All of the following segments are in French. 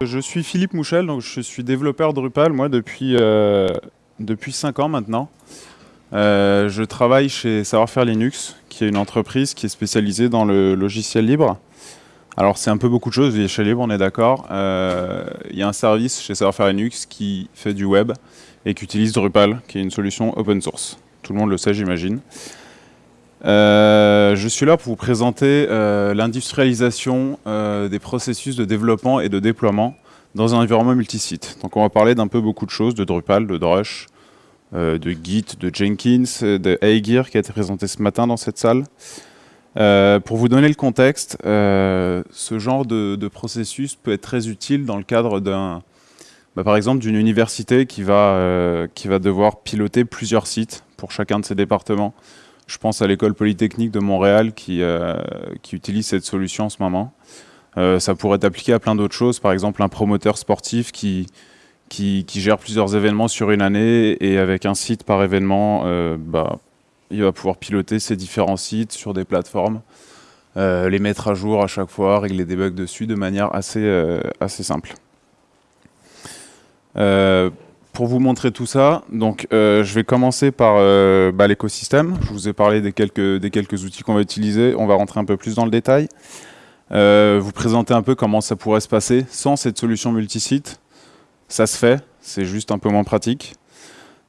Je suis Philippe Mouchel, donc je suis développeur Drupal moi depuis, euh, depuis 5 ans maintenant. Euh, je travaille chez Savoir-Faire Linux, qui est une entreprise qui est spécialisée dans le logiciel libre. Alors c'est un peu beaucoup de choses, chez libre on est d'accord. Euh, il y a un service chez Savoir-Faire Linux qui fait du web et qui utilise Drupal, qui est une solution open source. Tout le monde le sait j'imagine. Euh, je suis là pour vous présenter euh, l'industrialisation euh, des processus de développement et de déploiement dans un environnement multisite. Donc on va parler d'un peu beaucoup de choses, de Drupal, de Drush, de Git, de Jenkins, de Aegir qui a été présenté ce matin dans cette salle. pour vous donner le contexte, ce genre de, processus peut être très utile dans le cadre d'un, bah, par exemple, d'une université qui va, qui va devoir piloter plusieurs sites pour chacun de ses départements. Je pense à l'école polytechnique de Montréal qui, euh, utilise cette solution en ce moment. Euh, ça pourrait être appliqué à plein d'autres choses, par exemple un promoteur sportif qui, gère plusieurs événements sur une année et avec un site par événement, euh, bah, il va pouvoir piloter ces différents sites sur des plateformes, les mettre à jour à chaque fois, régler des bugs dessus de manière assez simple pour vous montrer tout ça, donc euh, je vais commencer par euh, bah, l'écosystème. Je vous ai parlé des quelques, des quelques outils qu'on va utiliser. On va rentrer un peu plus dans le détail. Euh, vous présenter un peu comment ça pourrait se passer sans cette solution multisite. Ça se fait, c'est juste un peu moins pratique.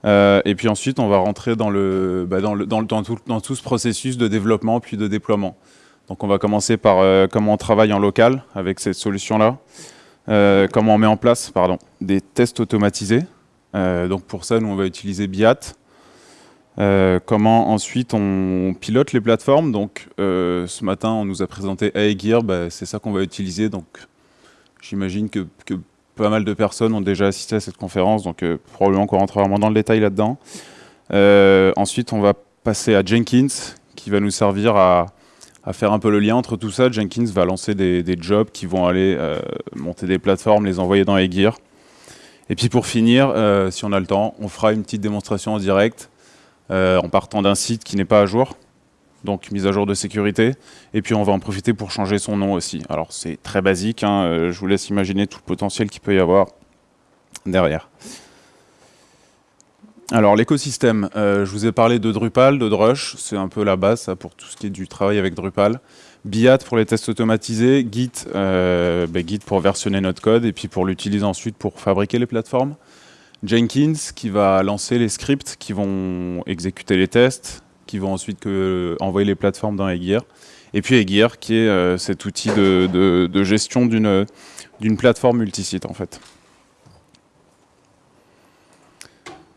et puis ensuite, on va rentrer dans, le, bah, dans, le, dans, tout, dans, tout, ce processus de développement puis de déploiement. Donc on va commencer par comment on travaille en local avec cette solution-là. comment on met en place pardon, des tests automatisés. Euh, donc pour ça, nous, on va utiliser Biat. Euh, comment ensuite on pilote les plateformes. Donc euh, ce matin, on nous a présenté Aegir, bah, c'est ça qu'on va utiliser. Donc j'imagine que, pas mal de personnes ont déjà assisté à cette conférence, donc probablement qu'on rentrera vraiment dans le détail là-dedans. ensuite, on va passer à Jenkins, qui va nous servir à, faire un peu le lien entre tout ça. Jenkins va lancer des, des jobs qui vont aller monter des plateformes, les envoyer dans Aegir. Et puis pour finir, euh, si on a le temps, on fera une petite démonstration en direct euh, en partant d'un site qui n'est pas à jour, donc mise à jour de sécurité. Et puis on va en profiter pour changer son nom aussi. Alors c'est très basique, hein, euh, je vous laisse imaginer tout le potentiel qu'il peut y avoir derrière. Alors l'écosystème, je vous ai parlé de Drupal, de Drush, c'est un peu la base pour tout ce qui est du travail avec Drupal. Biat pour les tests automatisés, Git, euh, ben, Git pour versionner notre code et puis pour l'utiliser ensuite pour fabriquer les plateformes. Jenkins qui va lancer les scripts qui vont exécuter les tests, qui vont ensuite que, envoyer les plateformes dans Aegir. Et puis Aegir qui est euh, cet outil de, gestion d'une plateforme multisite en fait.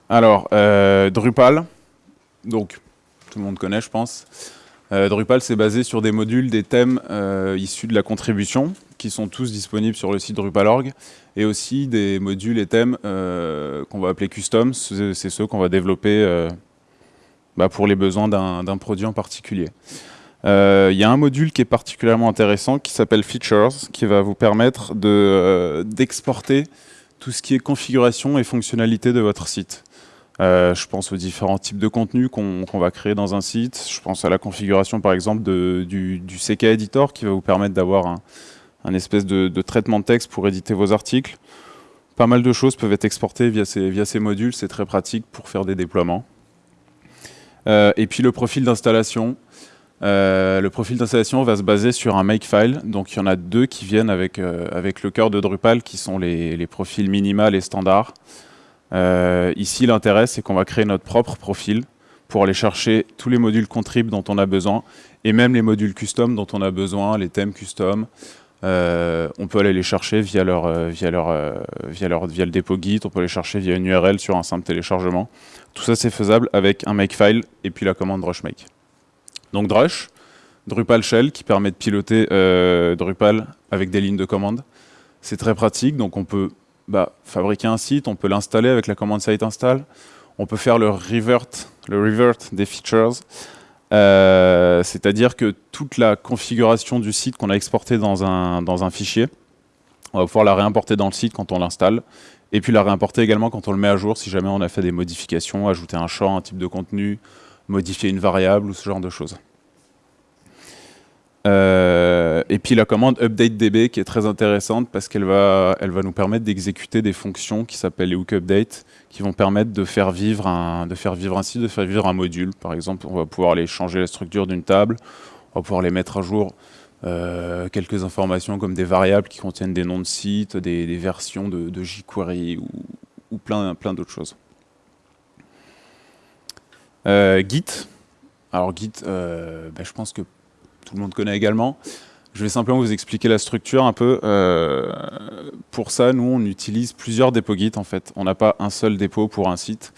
Alors, euh, Drupal, donc tout le monde connaît je pense. Euh, Drupal, c'est basé sur des modules, des thèmes euh, issus de la contribution, qui sont tous disponibles sur le site Drupal.org, et aussi des modules et thèmes euh, qu'on va appeler custom, c'est ceux qu'on va développer bah, pour les besoins d'un produit en particulier. Il y a un module qui est particulièrement intéressant qui s'appelle Features, qui va vous permettre d'exporter tout ce qui est configuration et fonctionnalité de votre site. Euh, je pense aux différents types de contenus qu'on va créer dans un site. Je pense à la configuration, par exemple, du, CK Editor qui va vous permettre d'avoir un, espèce de, traitement de texte pour éditer vos articles. Pas mal de choses peuvent être exportées via ces, modules. C'est très pratique pour faire des déploiements. Euh, et puis le profil d'installation. Euh, le profil d'installation va se baser sur un makefile. Donc il y en a deux qui viennent avec, le cœur de Drupal, qui sont les, les profils minimal et standard. Euh, ici, l'intérêt, c'est qu'on va créer notre propre profil pour aller chercher tous les modules contrib dont on a besoin et même les modules custom dont on a besoin, les thèmes custom. Euh, on peut aller les chercher via, leur, euh, via, leur, via, leur, via le dépôt Git, on peut les chercher via une URL sur un simple téléchargement. Tout ça, c'est faisable avec un makefile et puis la commande drushmake. Donc drush, Drupal shell qui permet de piloter Drupal avec des lignes de commande. C'est très pratique, donc on peut bah, fabriquer un site, on peut l'installer avec la commande site install, on peut faire le revert, des features, euh, c'est-à-dire que toute la configuration du site qu'on a exporté dans un, dans un fichier, on va pouvoir la réimporter dans le site quand on l'installe, et puis la réimporter également quand on le met à jour si jamais on a fait des modifications, ajouter un champ, un type de contenu, modifier une variable ou ce genre de choses. Euh, et puis la commande update_db qui est très intéressante parce qu'elle va, elle va nous permettre d'exécuter des fonctions qui s'appellent les hook_update qui vont permettre de faire vivre un, de faire vivre un site, de faire vivre un module. Par exemple, on va pouvoir aller changer la structure d'une table, on va pouvoir les mettre à jour euh, quelques informations comme des variables qui contiennent des noms de sites, des, versions de, jQuery ou, plein, plein d'autres choses. Euh, Git. Alors Git, ben, je pense que tout le monde connaît également. Je vais simplement vous expliquer la structure un peu. pour ça, nous, on utilise plusieurs dépôts Git, en fait. On n'a pas un seul dépôt pour un site.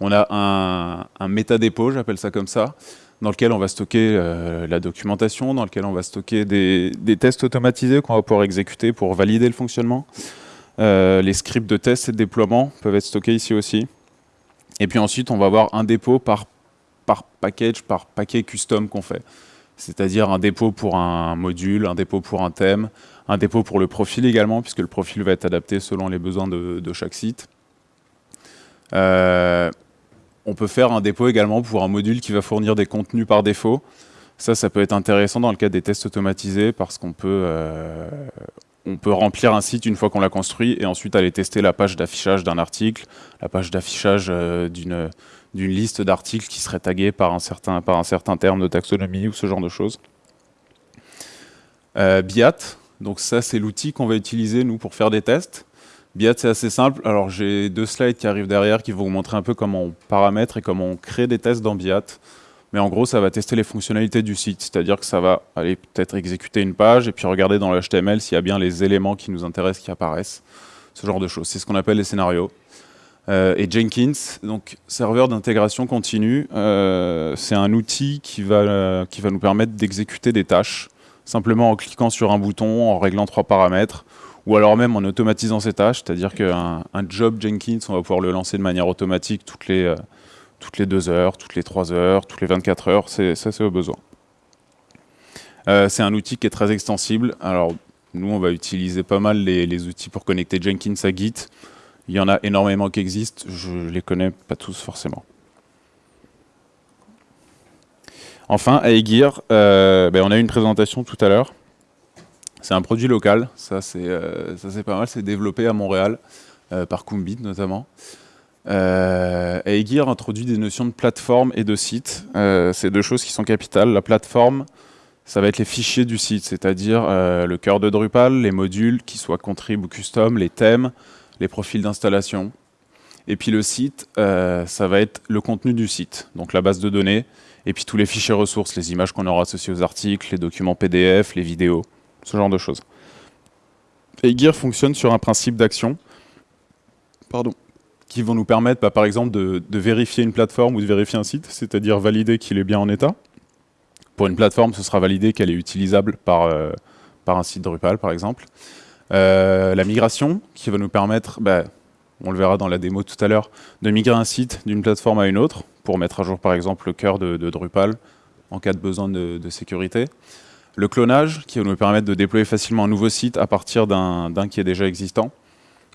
On a un, un métadépôt, j'appelle ça comme ça, dans lequel on va stocker euh, la documentation, dans lequel on va stocker des, tests automatisés qu'on va pouvoir exécuter pour valider le fonctionnement. Euh, les scripts de test et de déploiement peuvent être stockés ici aussi. Et puis ensuite, on va avoir un dépôt par package, par paquet custom qu'on fait. C'est-à-dire un dépôt pour un module, un dépôt pour un thème, un dépôt pour le profil également, puisque le profil va être adapté selon les besoins de, chaque site. Euh, on peut faire un dépôt également pour un module qui va fournir des contenus par défaut. Ça, ça peut être intéressant dans le cadre des tests automatisés parce qu'on peut, euh, remplir un site une fois qu'on l'a construit et ensuite aller tester la page d'affichage d'un article, la page d'affichage euh, d'une liste d'articles qui serait taguée par un, certain, terme de taxonomie ou ce genre de choses. Euh, Biat, donc ça c'est l'outil qu'on va utiliser nous pour faire des tests. Biat, c'est assez simple. Alors, j'ai deux slides qui arrivent derrière qui vont vous montrer un peu comment on paramètre et comment on crée des tests dans Biat. Mais en gros, ça va tester les fonctionnalités du site. C'est-à-dire que ça va aller peut-être exécuter une page et puis regarder dans le HTML s'il y a bien les éléments qui nous intéressent qui apparaissent. Ce genre de choses. C'est ce qu'on appelle les scénarios. Euh, et Jenkins, donc serveur d'intégration continue, euh, c'est un outil qui va, qui va nous permettre d'exécuter des tâches simplement en cliquant sur un bouton, en réglant trois paramètres ou alors même en automatisant ces tâches, c'est-à-dire qu'un job Jenkins, on va pouvoir le lancer de manière automatique toutes les, euh, toutes les 2 heures, toutes les 3 heures, toutes les 24 heures, ça c'est au besoin. Euh, c'est un outil qui est très extensible, alors nous on va utiliser pas mal les, outils pour connecter Jenkins à Git, il y en a énormément qui existent, je les connais pas tous forcément. Enfin, Aegir, euh, ben, on a eu une présentation tout à l'heure. C'est un produit local, ça c'est euh, pas mal, c'est développé à Montréal, euh, par Kumbit notamment. Aegir introduit des notions de plateforme et de site. C'est deux choses qui sont capitales. La plateforme, ça va être les fichiers du site, c'est-à-dire le cœur de Drupal, les modules, qui soient contrib ou custom, les thèmes, les profils d'installation. Et puis le site, ça va être le contenu du site, donc la base de données, et puis tous les fichiers ressources, les images qu'on aura associées aux articles, les documents PDF, les vidéos ce genre de choses. Et Gear fonctionne sur un principe d'action, qui vont nous permettre, bah, par exemple, de, vérifier une plateforme ou de vérifier un site, c'est-à-dire valider qu'il est bien en état. Pour une plateforme, ce sera validé qu'elle est utilisable par, euh, par un site Drupal, par exemple. Euh, la migration, qui va nous permettre, bah, on le verra dans la démo tout à l'heure, de migrer un site d'une plateforme à une autre, pour mettre à jour, par exemple, le cœur de, Drupal, en cas de besoin de, sécurité. Le clonage, qui va nous permettre de déployer facilement un nouveau site à partir d'un qui est déjà existant.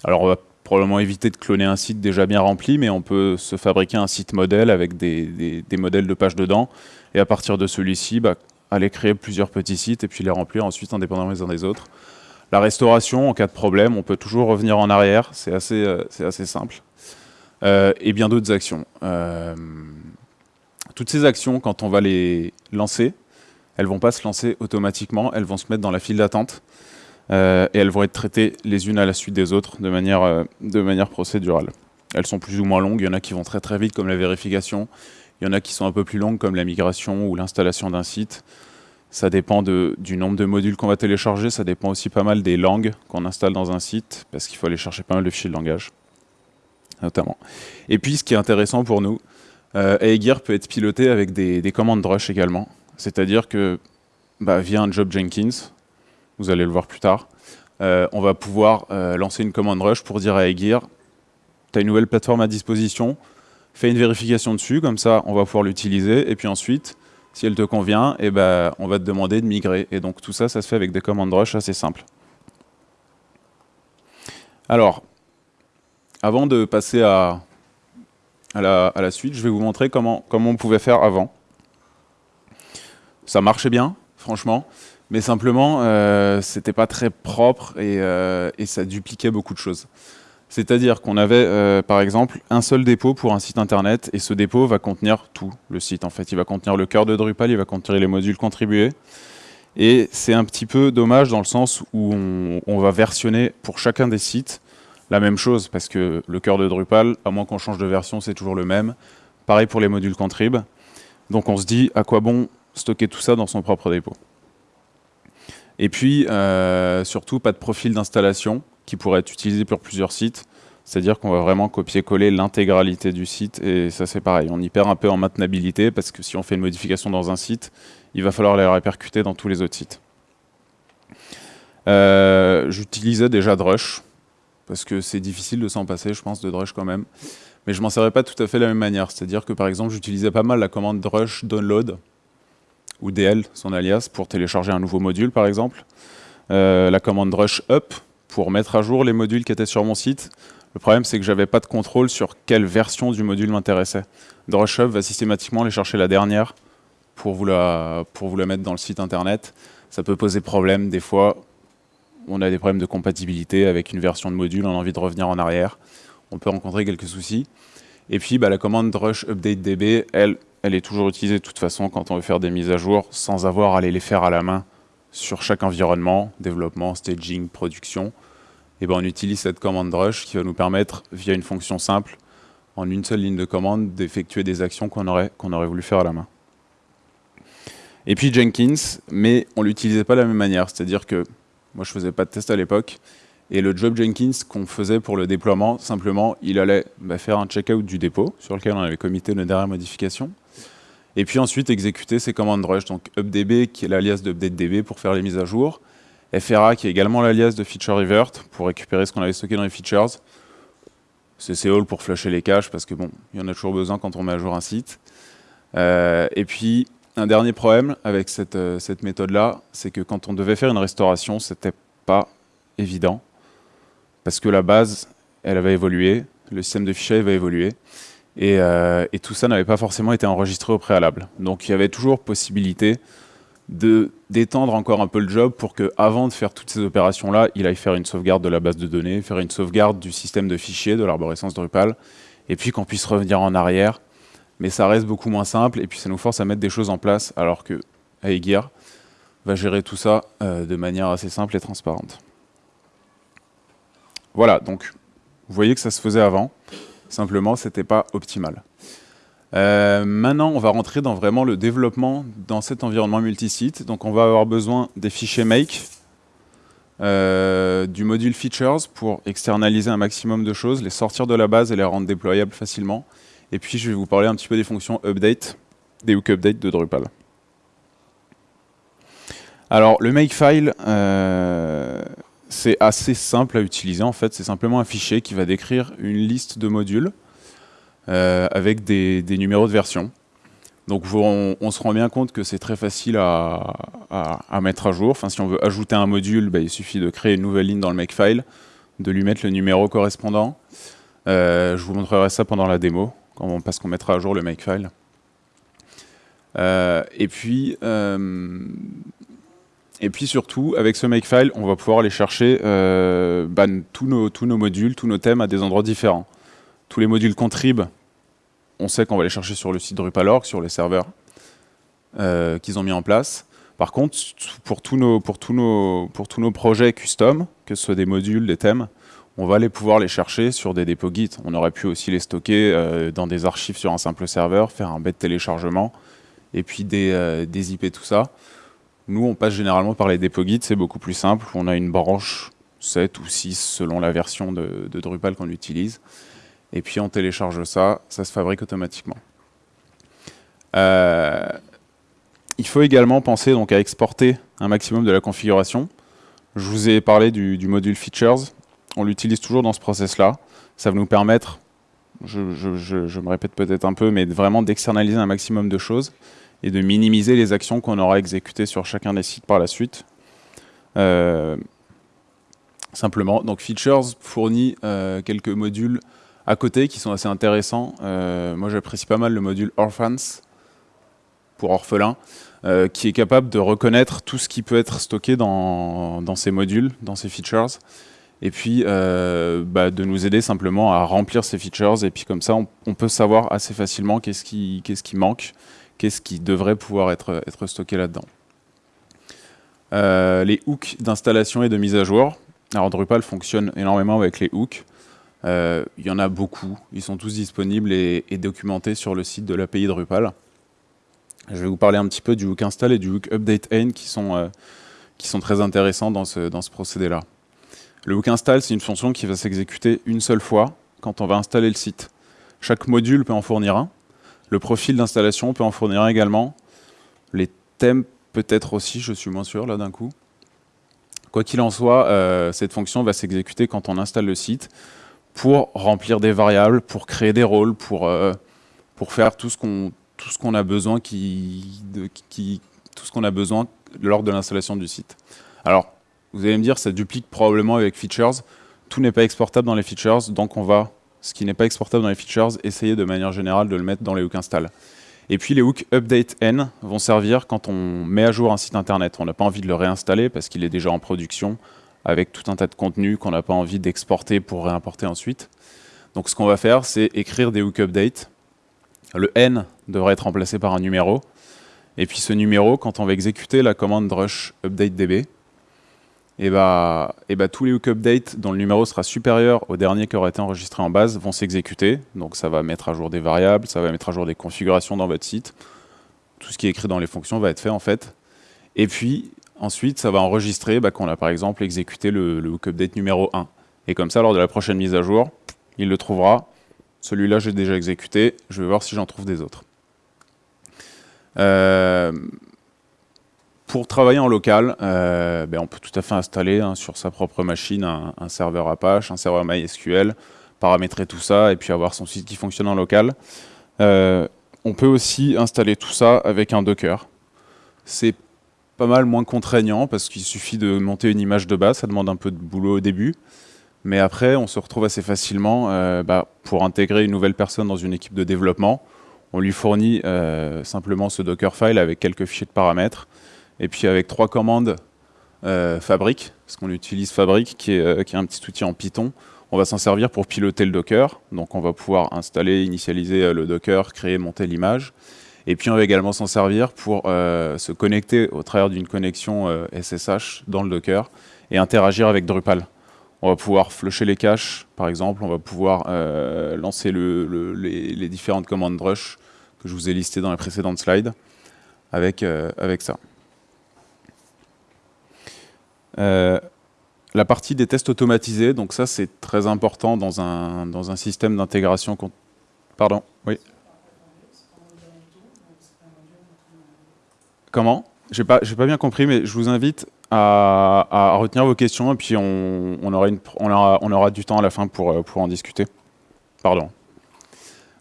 Alors on va probablement éviter de cloner un site déjà bien rempli, mais on peut se fabriquer un site modèle avec des, modèles de pages dedans, et à partir de celui-ci, bah, aller créer plusieurs petits sites et puis les remplir ensuite indépendamment les uns des autres. La restauration, en cas de problème, on peut toujours revenir en arrière, c'est assez, euh, simple. Euh, et bien d'autres actions. Euh, toutes ces actions, quand on va les lancer, elles vont pas se lancer automatiquement, elles vont se mettre dans la file d'attente et elles vont être traitées les unes à la suite des autres de manière, de manière procédurale. Elles sont plus ou moins longues, il y en a qui vont très très vite comme la vérification, il y en a qui sont un peu plus longues comme la migration ou l'installation d'un site. Ça dépend du nombre de modules qu'on va télécharger, ça dépend aussi pas mal des langues qu'on installe dans un site, parce qu'il faut aller chercher pas mal de fichiers de langage, notamment. Et puis, ce qui est intéressant pour nous, euh, Aegir peut être piloté avec des, des commandes rush également. C'est-à-dire que bah, via un job Jenkins, vous allez le voir plus tard, euh, on va pouvoir euh, lancer une commande rush pour dire à Aegir, tu as une nouvelle plateforme à disposition, fais une vérification dessus, comme ça on va pouvoir l'utiliser, et puis ensuite, si elle te convient, eh ben, on va te demander de migrer. Et donc tout ça, ça se fait avec des commandes rush assez simples. Alors, avant de passer à, à, la, suite, je vais vous montrer comment, comment on pouvait faire avant ça marchait bien, franchement. Mais simplement, euh, c'était pas très propre et, euh, et, ça dupliquait beaucoup de choses. C'est-à-dire qu'on avait, euh, par exemple, un seul dépôt pour un site internet et ce dépôt va contenir tout le site. En fait, il va contenir le cœur de Drupal, il va contenir les modules contribués. Et c'est un petit peu dommage dans le sens où on, va versionner pour chacun des sites la même chose parce que le cœur de Drupal, à moins qu'on change de version, c'est toujours le même. Pareil pour les modules contrib. Donc on se dit à quoi bon stocker tout ça dans son propre dépôt? Et puis, euh, surtout, pas de profil d'installation qui pourrait être utilisé pour plusieurs sites. C'est-à-dire qu'on va vraiment copier-coller l'intégralité du site. Et ça, c'est pareil. On y perd un peu en maintenabilité parce que si on fait une modification dans un site, il va falloir les répercuter dans tous les autres sites. Euh, J'utilisais déjà Drush parce que c'est difficile de s'en passer, je pense, de Drush quand même. Mais je m'en servais pas tout à fait de la même manière. C'est-à-dire que, par exemple, j'utilisais pas mal la commande Drush download ou DL, son alias, pour télécharger un nouveau module par exemple. Euh, la commande rush up pour mettre à jour les modules qui étaient sur mon site. Le problème, c'est que j'avais pas de contrôle sur quelle version du module m'intéressait. Drush up va systématiquement aller chercher la dernière pour vous la, pour vous la mettre dans le site internet. Ça peut poser problème des fois. On a des problèmes de compatibilité avec une version de module, on a envie de revenir en arrière. On peut rencontrer quelques soucis. Et puis bah, la commande drush update db, elle, elle est toujours utilisée de toute façon quand on veut faire des mises à jour sans avoir à aller les faire à la main sur chaque environnement, développement, staging, production. Et ben on utilise cette commande rush qui va nous permettre, via une fonction simple, en une seule ligne de commande, d'effectuer des actions qu'on aurait, aurait voulu faire à la main. Et puis Jenkins, mais on l'utilisait pas de la même manière, c'est-à-dire que moi je faisais pas de test à l'époque, et le job Jenkins qu'on faisait pour le déploiement, simplement, il allait bah, faire un checkout du dépôt, sur lequel on avait committé une dernière modification, et puis ensuite exécuter ces commandes rush, donc updb qui est l'alias d'updatedb pour faire les mises à jour, FRA qui est également l'alias de feature revert pour récupérer ce qu'on avait stocké dans les features, CCall pour flusher les caches parce que bon, il y en a toujours besoin quand on met à jour un site. Euh, et puis un dernier problème avec cette, euh, cette méthode-là, c'est que quand on devait faire une restauration, c'était pas évident parce que la base, elle avait évolué, le système de fichiers avait évolué. Et, euh, et tout ça n'avait pas forcément été enregistré au préalable. Donc il y avait toujours possibilité d'étendre encore un peu le job pour que, avant de faire toutes ces opérations-là, il aille faire une sauvegarde de la base de données, faire une sauvegarde du système de fichiers de l'arborescence Drupal, et puis qu'on puisse revenir en arrière. Mais ça reste beaucoup moins simple, et puis ça nous force à mettre des choses en place, alors que Aegir va gérer tout ça euh, de manière assez simple et transparente. Voilà, donc vous voyez que ça se faisait avant. Simplement, ce n'était pas optimal. Euh, maintenant, on va rentrer dans vraiment le développement dans cet environnement multisite. Donc, on va avoir besoin des fichiers make, euh, du module features pour externaliser un maximum de choses, les sortir de la base et les rendre déployables facilement. Et puis, je vais vous parler un petit peu des fonctions update, des hook update de Drupal. Alors, le makefile, euh, c'est assez simple à utiliser en fait, c'est simplement un fichier qui va décrire une liste de modules avec des, numéros de version. Donc on, se rend bien compte que c'est très facile à, mettre à jour. Enfin, si on veut ajouter un module, bah, il suffit de créer une nouvelle ligne dans le makefile, de lui mettre le numéro correspondant. Euh, je vous montrerai ça pendant la démo, parce qu'on mettra à jour le makefile. Euh, et puis, et puis surtout, avec ce makefile, on va pouvoir aller chercher euh, bah, tous nos modules, tous nos thèmes à des endroits différents. Tous les modules contrib, on sait qu'on va les chercher sur le site Drupal.org, sur les serveurs euh, qu'ils ont mis en place. Par contre, pour tous, nos, projets custom, que ce soit des modules, des thèmes, on va aller pouvoir les chercher sur des dépôts Git. On aurait pu aussi les stocker euh, dans des archives sur un simple serveur, faire un bête téléchargement, et puis des, euh, des IP, tout ça. Nous, on passe généralement par les dépôts Git, c'est beaucoup plus simple. On a une branche 7 ou 6 selon la version de, Drupal qu'on utilise. Et puis on télécharge ça, ça se fabrique automatiquement. Euh, il faut également penser donc à exporter un maximum de la configuration. Je vous ai parlé du, module Features. On l'utilise toujours dans ce process-là. Ça va nous permettre, je, me répète peut-être un peu, mais vraiment d'externaliser un maximum de choses et de minimiser les actions qu'on aura exécutées sur chacun des sites par la suite. Euh, simplement, donc Features fournit euh, quelques modules à côté qui sont assez intéressants. Euh, moi j'apprécie pas mal le module Orphans pour orphelin. euh, qui est capable de reconnaître tout ce qui peut être stocké dans, ces modules, dans ces features, et puis euh, bah, de nous aider simplement à remplir ces features, et puis comme ça, on, peut savoir assez facilement qu'est-ce qui, manque, qu'est-ce qui devrait pouvoir être, être stocké là-dedans. Les hooks d'installation et de mise à jour. Alors Drupal fonctionne énormément avec les hooks. Euh, il y en a beaucoup, ils sont tous disponibles et, documentés sur le site de l'API Drupal. Je vais vous parler un petit peu du hook install et du hook update end qui sont, qui sont très intéressants dans ce, dans ce procédé-là. Le hook install, c'est une fonction qui va s'exécuter une seule fois quand on va installer le site. Chaque module peut en fournir un. Le profil d'installation peut en fournir un également. Les thèmes peut-être aussi, je suis moins sûr là d'un coup. Quoi qu'il en soit, euh, cette fonction va s'exécuter quand on installe le site pour remplir des variables, pour créer des rôles, pour, euh, pour faire tout ce qu'on a besoin qui, tout ce qu'on a besoin lors de l'installation du site. Alors, vous allez me dire, ça duplique probablement avec features. Tout n'est pas exportable dans les features, donc on va, ce qui n'est pas exportable dans les features, essayer de manière générale de le mettre dans les hooks install. Et puis les hooks update n vont servir quand on met à jour un site internet. On n'a pas envie de le réinstaller parce qu'il est déjà en production avec tout un tas de contenu qu'on n'a pas envie d'exporter pour réimporter ensuite. Donc ce qu'on va faire, c'est écrire des hooks update. Le n devrait être remplacé par un numéro. Et puis ce numéro, quand on va exécuter la commande rush update db, et bah, et bah, tous les hook updates dont le numéro sera supérieur au dernier qui aura été enregistré en base vont s'exécuter. Donc ça va mettre à jour des variables, ça va mettre à jour des configurations dans votre site. Tout ce qui est écrit dans les fonctions va être fait en fait. Et puis ensuite, ça va enregistrer bah, qu'on a par exemple exécuté le, le update numéro 1. Et comme ça, lors de la prochaine mise à jour, il le trouvera. Celui-là, j'ai déjà exécuté. Je vais voir si j'en trouve des autres. Euh, pour travailler en local, euh, ben on peut tout à fait installer hein, sur sa propre machine un, serveur Apache, un serveur MySQL, paramétrer tout ça et puis avoir son site qui fonctionne en local. Euh, on peut aussi installer tout ça avec un Docker. C'est pas mal moins contraignant parce qu'il suffit de monter une image de base, ça demande un peu de boulot au début. Mais après, on se retrouve assez facilement euh, bah, pour intégrer une nouvelle personne dans une équipe de développement. On lui fournit simplement ce Dockerfile avec quelques fichiers de paramètres. Et puis avec trois commandes euh, Fabric, parce qu'on utilise Fabric, qui est, euh, qui est, un petit outil en Python, on va s'en servir pour piloter le Docker. Donc on va pouvoir installer, initialiser euh, le Docker, créer, monter l'image. Et puis on va également s'en servir pour se connecter au travers d'une connexion SSH dans le Docker et interagir avec Drupal. On va pouvoir flusher les caches, par exemple, on va pouvoir lancer le, les, les, différentes commandes rush que je vous ai listées dans les précédentes slides avec, avec ça. Euh, la partie des tests automatisés, donc ça c'est très important dans un, dans un système d'intégration. Pardon Oui Comment? J'ai pas, pas bien compris, mais je vous invite à, retenir vos questions et puis on, aura du temps à la fin pour, pour en discuter. Pardon.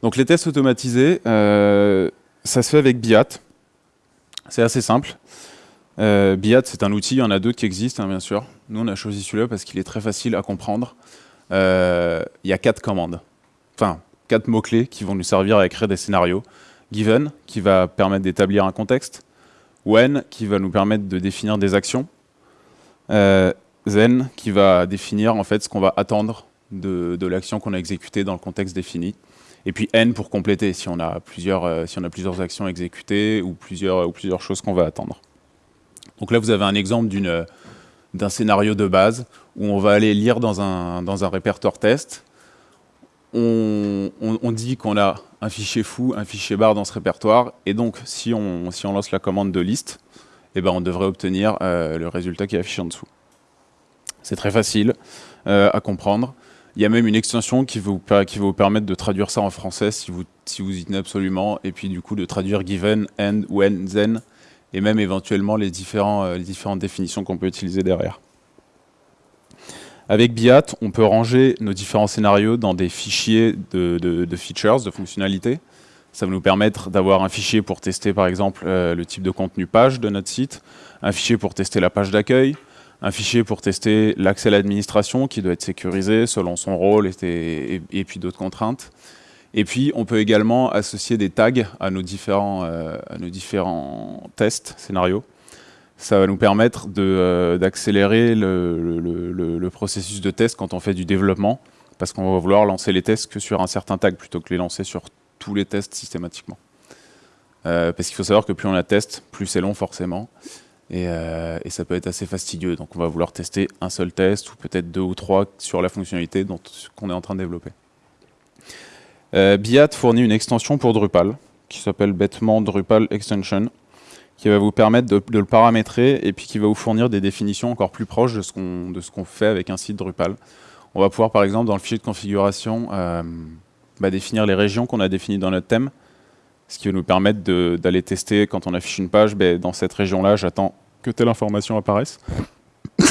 Donc les tests automatisés, euh, ça se fait avec BIAT. C'est assez simple. Euh, BIAT, c'est un outil, il y en a d'autres qui existent, hein, bien sûr. Nous, on a choisi celui-là parce qu'il est très facile à comprendre. Euh, il y a quatre commandes, enfin, quatre mots-clés qui vont nous servir à écrire des scénarios. Given, qui va permettre d'établir un contexte. When, qui va nous permettre de définir des actions. Euh, qui va définir en fait ce qu'on va attendre de, de l'action qu'on a exécutée dans le contexte défini. Et puis N pour compléter, si on a plusieurs, euh, si on a plusieurs actions exécutées ou plusieurs, ou plusieurs choses qu'on va attendre. Donc là, vous avez un exemple d'un scénario de base où on va aller lire dans un, dans un répertoire test. On, dit qu'on a un fichier fou, un fichier bar dans ce répertoire, et donc si on, lance la commande de liste, eh ben, on devrait obtenir euh, le résultat qui est affiché en dessous. C'est très facile euh, à comprendre. Il y a même une extension qui, va vous permettre de traduire ça en français si vous, si vous y tenez absolument, et puis du coup de traduire given, end, when, then, et même éventuellement les, différents, euh, les différentes définitions qu'on peut utiliser derrière. Avec BIAT, on peut ranger nos différents scénarios dans des fichiers de, features, de fonctionnalités. Ça va nous permettre d'avoir un fichier pour tester par exemple euh, le type de contenu page de notre site, un fichier pour tester la page d'accueil, un fichier pour tester l'accès à l'administration qui doit être sécurisé selon son rôle et, puis d'autres contraintes. Et puis, on peut également associer des tags à nos différents, à nos différents tests, scénarios. Ça va nous permettre d'accélérer le, processus de test quand on fait du développement, parce qu'on va vouloir lancer les tests que sur un certain tag plutôt que les lancer sur tous les tests systématiquement. Euh, parce qu'il faut savoir que plus on a test, plus c'est long forcément. Euh, et, ça peut être assez fastidieux. Donc on va vouloir tester un seul test ou peut-être deux ou trois sur la fonctionnalité qu'on est en train de développer. Euh, Biat fournit une extension pour Drupal qui s'appelle bêtement Drupal Extension qui va vous permettre de, le paramétrer et puis qui va vous fournir des définitions encore plus proches de ce qu'on fait avec un site Drupal. On va pouvoir par exemple dans le fichier de configuration bah, définir les régions qu'on a définies dans notre thème ce qui va nous permettre d'aller tester quand on affiche une page, ben, dans cette région-là, j'attends que telle information apparaisse.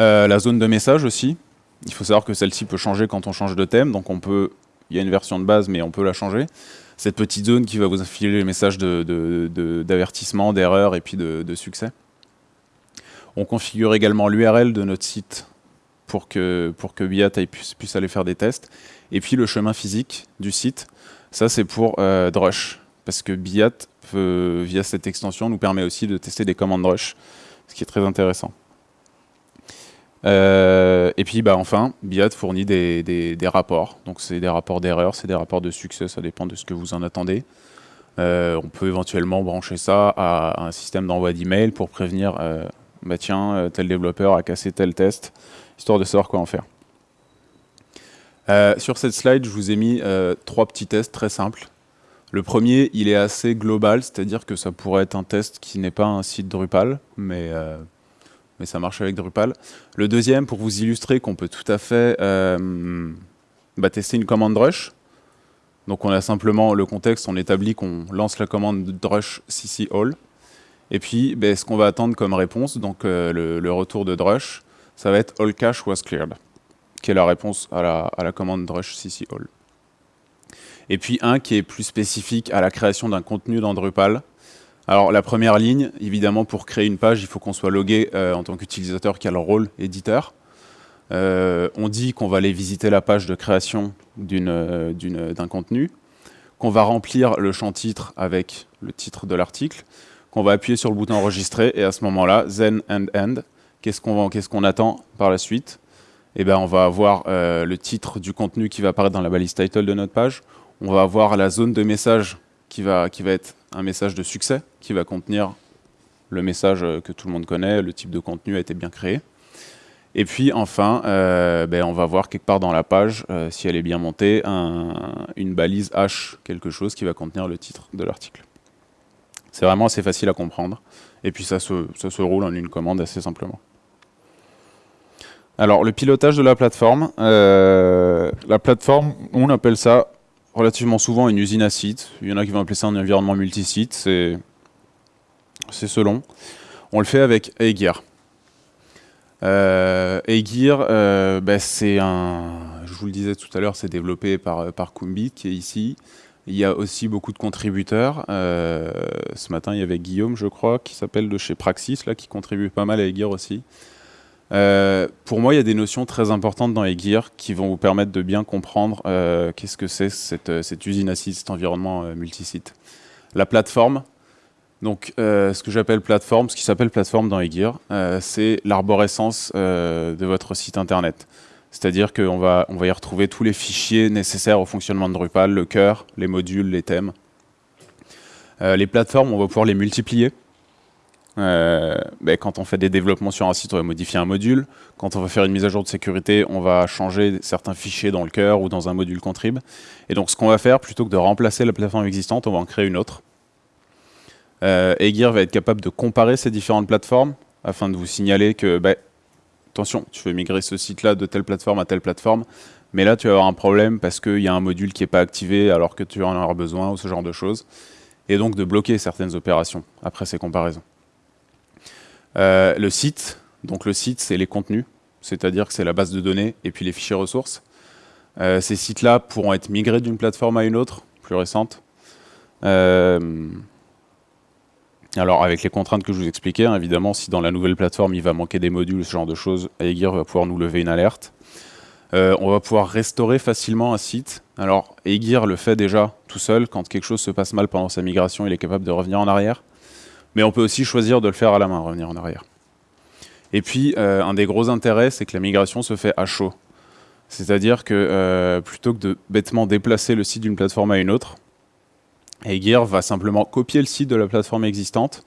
Euh, la zone de message aussi, il faut savoir que celle-ci peut changer quand on change de thème, donc on peut, il y a une version de base, mais on peut la changer. Cette petite zone qui va vous afficher les messages d'avertissement, d'erreur et puis de, succès. On configure également l'URL de notre site pour que, Biat puisse, puisse aller faire des tests. Et puis le chemin physique du site, ça, c'est pour euh, Drush, parce que Biat, via cette extension, nous permet aussi de tester des commandes Drush, ce qui est très intéressant. Euh, et puis, bah, enfin, Biat fournit des, rapports. Donc, c'est des rapports d'erreur, c'est des rapports de succès, ça dépend de ce que vous en attendez. Euh, on peut éventuellement brancher ça à, un système d'envoi d'email pour prévenir, bah tiens, tel développeur a cassé tel test, histoire de savoir quoi en faire. Euh, sur cette slide, je vous ai mis euh, trois petits tests très simples. Le premier, il est assez global, c'est-à-dire que ça pourrait être un test qui n'est pas un site Drupal, mais, euh, mais ça marche avec Drupal. Le deuxième, pour vous illustrer qu'on peut tout à fait bah, tester une commande Drush. Donc on a simplement le contexte, on établit qu'on lance la commande Drush CC All. Et puis, ben, ce qu'on va attendre comme réponse, donc le, le, retour de Drush, ça va être All cache was cleared qui est la réponse à la, commande drush cc all. Et puis un qui est plus spécifique à la création d'un contenu dans Drupal. Alors la première ligne, évidemment pour créer une page, il faut qu'on soit logué euh, en tant qu'utilisateur qui a le rôle éditeur. Euh, on dit qu'on va aller visiter la page de création euh, d'un contenu, qu'on va remplir le champ titre avec le titre de l'article, qu'on va appuyer sur le bouton enregistrer et à ce moment-là, then and end, qu'est-ce qu'on attend par la suite? Eh ben, on va avoir le titre du contenu qui va apparaître dans la balise title de notre page. On va avoir la zone de message qui va, être un message de succès, qui va contenir le message euh, que tout le monde connaît, le type de contenu a été bien créé. Et puis enfin, euh, ben, on va voir quelque part dans la page, si elle est bien montée, une balise H, quelque chose qui va contenir le titre de l'article. C'est vraiment assez facile à comprendre. Et puis ça se, se roule en une commande assez simplement. Alors, le pilotage de la plateforme. Euh, la plateforme, on appelle ça relativement souvent une usine à sites. Il y en a qui vont appeler ça un environnement multisite. C'est selon. On le fait avec Aegir. Euh, Aegir, euh, bah, c'est un... Je vous le disais tout à l'heure, c'est développé par, par Kumbit, qui est ici. Il y a aussi beaucoup de contributeurs. Euh, ce matin, il y avait Guillaume, je crois, qui s'appelle de chez Praxis, là, qui contribue pas mal à Aegir aussi. Euh, pour moi, il y a des notions très importantes dans Aegir qui vont vous permettre de bien comprendre euh, qu'est-ce que c'est cette, euh, cette, usine acide, cet environnement multisite. La plateforme, donc ce que j'appelle plateforme, ce qui s'appelle plateforme dans Aegir, c'est l'arborescence de votre site internet. C'est-à-dire qu'on on va y retrouver tous les fichiers nécessaires au fonctionnement de Drupal, le cœur, les modules, les thèmes. les plateformes, on va pouvoir les multiplier. Euh, ben, quand on fait des développements sur un site, on va modifier un module. Quand on va faire une mise à jour de sécurité, on va changer certains fichiers dans le cœur ou dans un module contrib. Et donc ce qu'on va faire, plutôt que de remplacer la plateforme existante, on va en créer une autre. Euh, va être capable de comparer ces différentes plateformes afin de vous signaler que, ben, attention, tu veux migrer ce site-là de telle plateforme à telle plateforme, mais là tu vas avoir un problème parce qu'il y a un module qui n'est pas activé alors que tu en auras besoin ou ce genre de choses. Et donc de bloquer certaines opérations après ces comparaisons. Euh, le site, donc le site, c'est les contenus, c'est-à-dire que c'est la base de données et puis les fichiers ressources. Euh, ces sites-là pourront être migrés d'une plateforme à une autre, plus récente. Euh, alors avec les contraintes que je vous expliquais, hein, évidemment, si dans la nouvelle plateforme il va manquer des modules, ce genre de choses, Aegir va pouvoir nous lever une alerte. on va pouvoir restaurer facilement un site. Alors, Aegir le fait déjà tout seul. Quand quelque chose se passe mal pendant sa migration, il est capable de revenir en arrière. Mais on peut aussi choisir de le faire à la main, revenir en arrière. Et puis, un des gros intérêts, c'est que la migration se fait à chaud. C'est-à-dire que plutôt que de bêtement déplacer le site d'une plateforme à une autre, Aegir va simplement copier le site de la plateforme existante,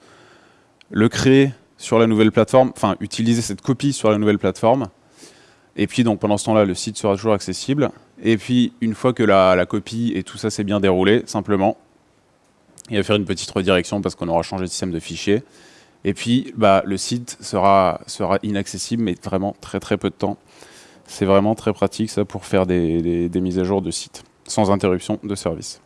le créer sur la nouvelle plateforme, enfin utiliser cette copie sur la nouvelle plateforme, et puis donc pendant ce temps-là, le site sera toujours accessible. Et puis une fois que la, copie et tout ça s'est bien déroulé, simplement, il va faire une petite redirection parce qu'on aura changé de système de fichier. Et puis bah, le site sera, sera inaccessible, mais vraiment très très peu de temps. C'est vraiment très pratique ça pour faire des mises à jour de site, sans interruption de service.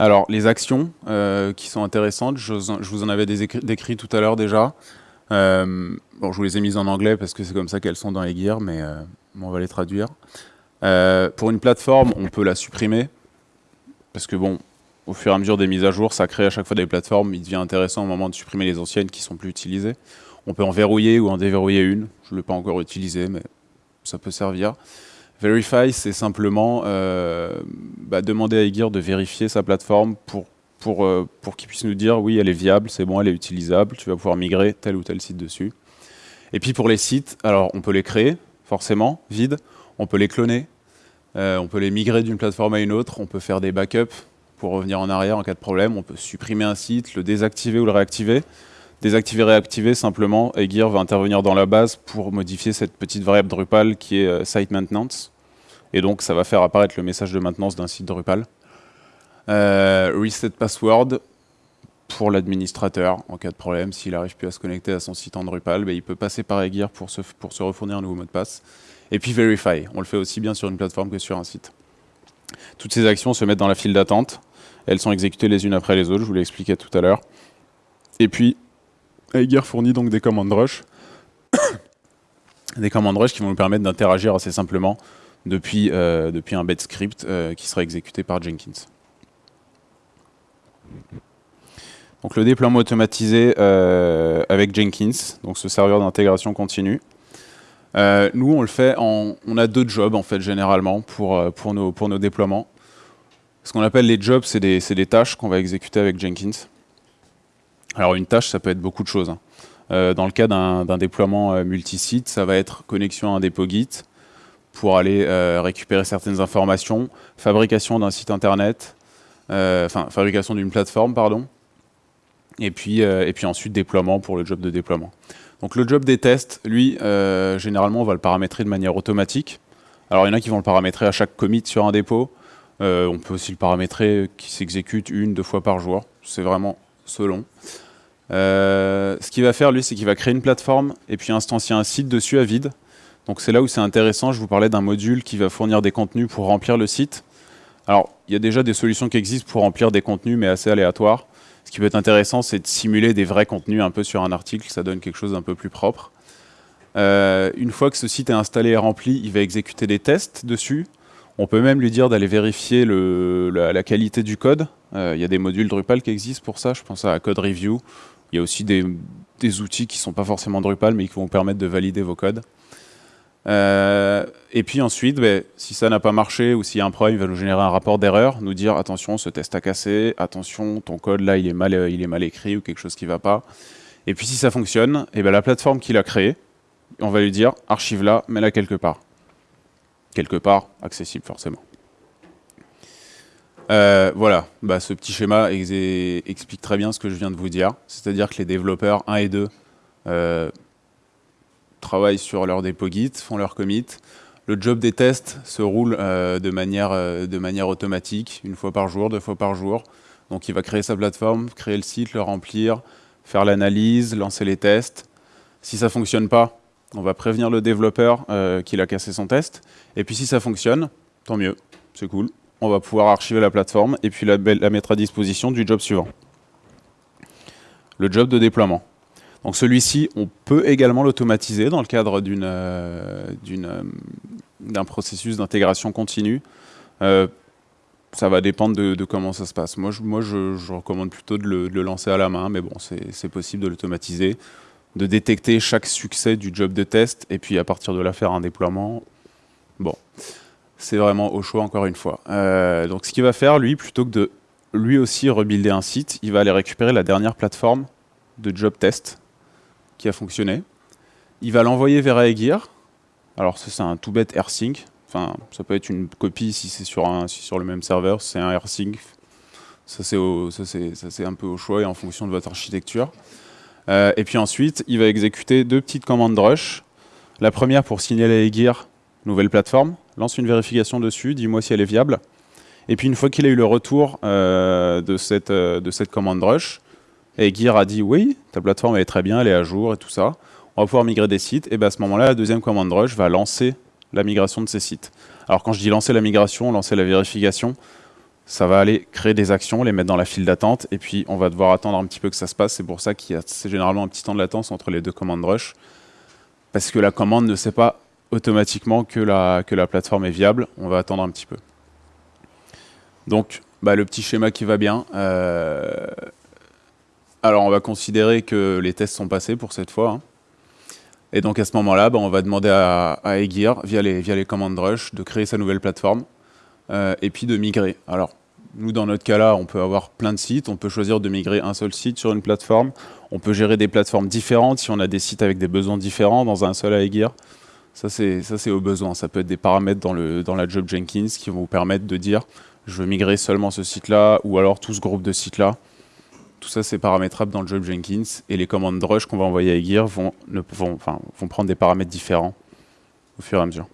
Alors, les actions euh, qui sont intéressantes, je, vous en avais décrit tout à l'heure déjà. Euh, bon, je vous les ai mises en anglais parce que c'est comme ça qu'elles sont dans les gears, mais euh, on va les traduire. pour une plateforme, on peut la supprimer, parce que bon, au fur et à mesure des mises à jour, ça crée à chaque fois des plateformes, il devient intéressant au moment de supprimer les anciennes qui sont plus utilisées. On peut en verrouiller ou en déverrouiller une, je ne l'ai pas encore utilisé, mais ça peut servir. Verify, c'est simplement euh, bah, demander à Aegir de vérifier sa plateforme pour, pour, euh, pour qu'il puisse nous dire oui, elle est viable, c'est bon, elle est utilisable, tu vas pouvoir migrer tel ou tel site dessus. Et puis pour les sites, alors on peut les créer, forcément, vides, on peut les cloner, euh, on peut les migrer d'une plateforme à une autre, on peut faire des backups pour revenir en arrière en cas de problème, on peut supprimer un site, le désactiver ou le réactiver. Désactiver, réactiver, simplement, Aegir va intervenir dans la base pour modifier cette petite variable Drupal qui est euh, site maintenance. Et donc, ça va faire apparaître le message de maintenance d'un site Drupal. Euh, reset password pour l'administrateur, en cas de problème, s'il n'arrive plus à se connecter à son site en Drupal, ben, il peut passer par Aegir pour se, pour se refournir un nouveau mot de passe. Et puis Verify, on le fait aussi bien sur une plateforme que sur un site. Toutes ces actions se mettent dans la file d'attente. Elles sont exécutées les unes après les autres, je vous l'ai expliqué tout à l'heure. Et puis, Aegir fournit donc des commandes rush. des commandes rush qui vont nous permettre d'interagir assez simplement depuis, euh, depuis un bed script euh, qui sera exécuté par Jenkins. Donc le déploiement automatisé euh, avec Jenkins, donc ce serveur d'intégration continue. Nous, on le fait en, on a deux jobs en fait généralement pour, pour, nos, pour nos déploiements. Ce qu'on appelle les jobs, c'est des, des, tâches qu'on va exécuter avec Jenkins. Alors une tâche, ça peut être beaucoup de choses. Hein. Euh, dans le cas d'un déploiement euh, multisite, ça va être connexion à un dépôt Git pour aller euh, récupérer certaines informations, fabrication d'un site internet, enfin fabrication d'une plateforme, pardon, et puis, et puis ensuite déploiement pour le job de déploiement. Donc le job des tests, lui, généralement, on va le paramétrer de manière automatique. Alors il y en a qui vont le paramétrer à chaque commit sur un dépôt. on peut aussi le paramétrer qui s'exécute une, deux fois par jour. C'est vraiment selon. Euh, ce qu'il va faire, lui, c'est qu'il va créer une plateforme et puis instancier un site dessus à vide. Donc c'est là où c'est intéressant. Je vous parlais d'un module qui va fournir des contenus pour remplir le site. Alors, il y a déjà des solutions qui existent pour remplir des contenus, mais assez aléatoires. Ce qui peut être intéressant, c'est de simuler des vrais contenus un peu sur un article. Ça donne quelque chose d'un peu plus propre. Euh, une fois que ce site est installé et rempli, il va exécuter des tests dessus. On peut même lui dire d'aller vérifier la, qualité du code. Euh, il y a des modules Drupal qui existent pour ça. Je pense à Code Review il y a aussi des, outils qui ne sont pas forcément Drupal, mais qui vont vous permettre de valider vos codes. Euh, et puis ensuite, ben, si ça n'a pas marché ou s'il y a un problème, il va nous générer un rapport d'erreur, nous dire attention, ce test a cassé, attention, ton code là, il est mal, mal écrit ou quelque chose qui ne va pas. Et puis si ça fonctionne, et eh ben, la plateforme qu'il a créée, on va lui dire archive là, mets-la quelque part. Quelque part, accessible forcément. Euh, voilà, bah, ce petit schéma explique très bien ce que je viens de vous dire. C'est-à-dire que les développeurs 1 et 2 euh, travaillent sur leur dépôt Git, font leur commit. Le job des tests se roule euh, de, manière, de manière automatique, une fois par jour, deux fois par jour. Donc il va créer sa plateforme, créer le site, le remplir, faire l'analyse, lancer les tests. Si ça ne fonctionne pas, on va prévenir le développeur qu'il a cassé son test. Et puis si ça fonctionne, tant mieux, c'est cool on va pouvoir archiver la plateforme et puis la, mettre à disposition du job suivant. Le job de déploiement. Donc celui-ci, on peut également l'automatiser dans le cadre euh, euh, d'un processus d'intégration continue. Euh, ça va dépendre de, comment ça se passe. Moi, je, moi, je, recommande plutôt de le, lancer à la main, mais bon, c'est possible de l'automatiser. de détecter chaque succès du job de test et puis à partir de là faire un déploiement. Bon, c'est vraiment au choix encore une fois. Euh, donc ce qu'il va faire, lui, plutôt que de lui aussi rebuilder un site, il va aller récupérer la dernière plateforme de job test qui a fonctionné. Il va l'envoyer vers Aegir. Alors c'est un tout bête AirSync. Enfin, ça peut être une copie si c'est sur, un, sur le même serveur, c'est un AirSync. Ça c'est un peu au choix et en fonction de votre architecture. Euh, et puis ensuite, il va exécuter deux petites commandes rush. La première pour signaler Aegir, nouvelle plateforme, lance une vérification dessus, dis-moi si elle est viable. Et puis une fois qu'il a eu le retour euh, de, cette, euh, de cette commande rush, Aegir a dit oui, ta plateforme est très bien, elle est à jour et tout ça. On va pouvoir migrer des sites. Et bien à ce moment-là, la deuxième commande rush va lancer la migration de ces sites. Alors quand je dis lancer la migration, lancer la vérification, ça va aller créer des actions, les mettre dans la file d'attente, et puis on va devoir attendre un petit peu que ça se passe. C'est pour ça qu'il y a généralement un petit temps de latence entre les deux commandes rush, parce que la commande ne sait pas automatiquement que la, que la plateforme est viable. On va attendre un petit peu. Donc, bah, le petit schéma qui va bien. Euh, alors, on va considérer que les tests sont passés pour cette fois. Hein. Et donc, à ce moment-là, bah, on va demander à, à Aegir, via les, commandes rush, de créer sa nouvelle plateforme euh, et puis de migrer. Alors, nous, dans notre cas-là, on peut avoir plein de sites. On peut choisir de migrer un seul site sur une plateforme. On peut gérer des plateformes différentes si on a des sites avec des besoins différents dans un seul Aegir. Ça, c'est au besoin. Ça peut être des paramètres dans, le, dans la job Jenkins qui vont vous permettre de dire je veux migrer seulement ce site-là ou alors tout ce groupe de sites-là. Tout ça, c'est paramétrable dans le job Jenkins. Et les commandes rush qu'on va envoyer à vont, vont, vont prendre des paramètres différents au fur et à mesure.